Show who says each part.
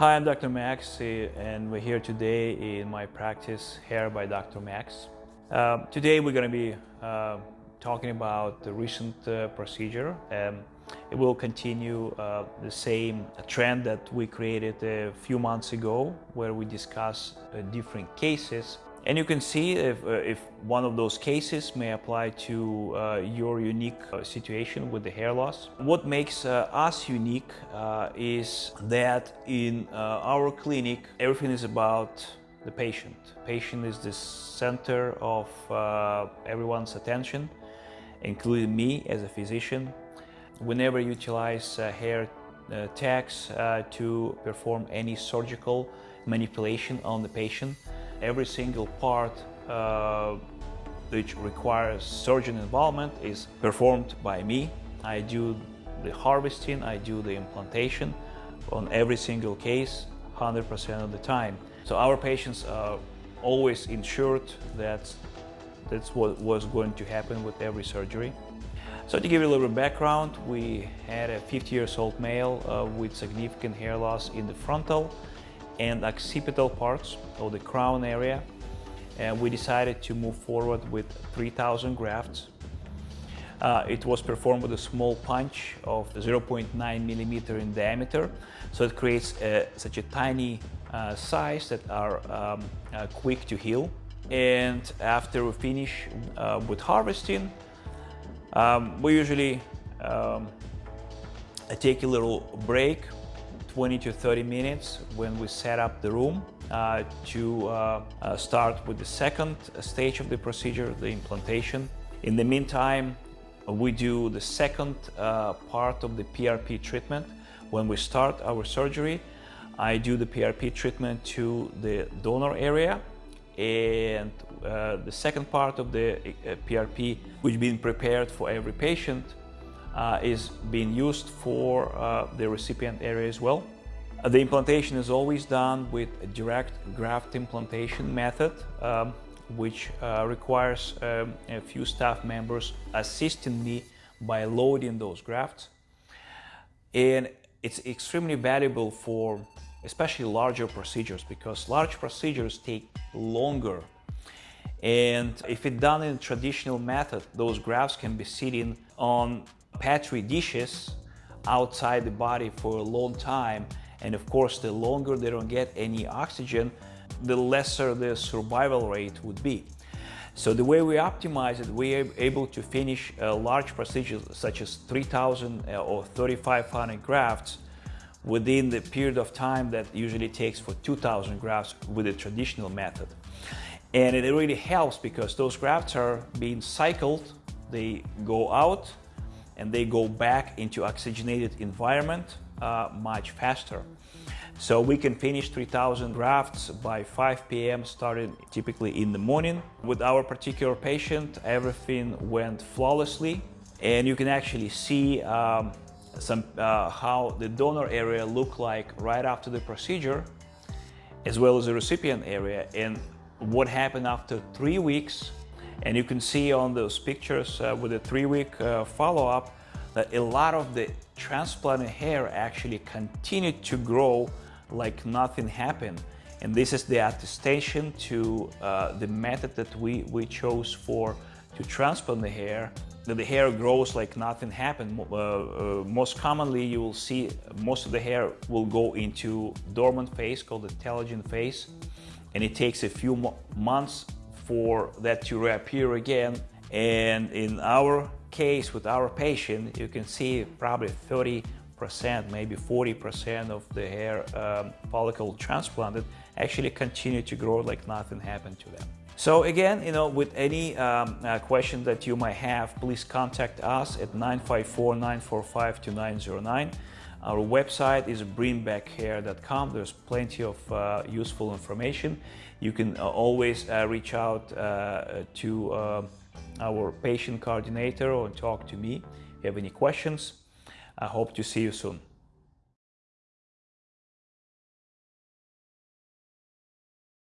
Speaker 1: Hi, I'm Dr. Max eh, and we're here today in my practice Hair by Dr. Max. Uh, today we're going to be uh, talking about the recent uh, procedure. Um, it will continue uh, the same trend that we created a few months ago where we discuss uh, different cases and you can see if, uh, if one of those cases may apply to uh, your unique uh, situation with the hair loss. What makes uh, us unique uh, is that in uh, our clinic, everything is about the patient. Patient is the center of everyone's attention, including me as a physician. We never utilize hair techs to perform any surgical manipulation on the patient every single part uh, which requires surgeon involvement is performed by me. I do the harvesting, I do the implantation on every single case 100% of the time. So our patients are always ensured that that's what was going to happen with every surgery. So to give you a little background, we had a 50 years old male uh, with significant hair loss in the frontal and occipital parts of the crown area. And we decided to move forward with 3,000 grafts. Uh, it was performed with a small punch of 0.9 millimeter in diameter. So it creates uh, such a tiny uh, size that are um, uh, quick to heal. And after we finish uh, with harvesting, um, we usually um, take a little break 20 to 30 minutes when we set up the room uh, to uh, uh, start with the second stage of the procedure, the implantation. In the meantime, we do the second uh, part of the PRP treatment. When we start our surgery, I do the PRP treatment to the donor area and uh, the second part of the PRP, which been prepared for every patient, is being used for uh, the recipient area as well. Uh, the implantation is always done with a direct graft implantation method, um, which uh, requires um, a few staff members assisting me by loading those grafts. And it's extremely valuable for especially larger procedures because large procedures take longer and if it's done in traditional method, those grafts can be sitting on petri dishes outside the body for a long time and of course the longer they don't get any oxygen the lesser the survival rate would be. So the way we optimize it we are able to finish a large procedures such as 3000 uh, or 3500 grafts within the period of time that usually takes for 2000 grafts with the traditional method. And it really helps because those grafts are being cycled they go out and they go back into oxygenated environment uh, much faster. So we can finish 3000 grafts by 5 p.m. starting typically in the morning. With our particular patient, everything went flawlessly and you can actually see um, some uh, how the donor area looked like right after the procedure as well as the recipient area and what happened after three weeks and you can see on those pictures uh, with a three-week uh, follow-up that a lot of the transplanted hair actually continued to grow like nothing happened. And this is the attestation to uh, the method that we, we chose for to transplant the hair, that the hair grows like nothing happened. Uh, uh, most commonly, you will see most of the hair will go into dormant phase called the telogen phase. And it takes a few months for that to reappear again. And in our case with our patient, you can see probably 30 percent, maybe 40% of the hair um, follicle transplanted actually continue to grow like nothing happened to them. So again, you know, with any um, uh, question that you might have, please contact us at 954-945-2909. Our website is bringbackhair.com. There's plenty of uh, useful information. You can uh, always uh, reach out uh, to our patient coordinator or talk to me if you have any questions. I hope to see you soon.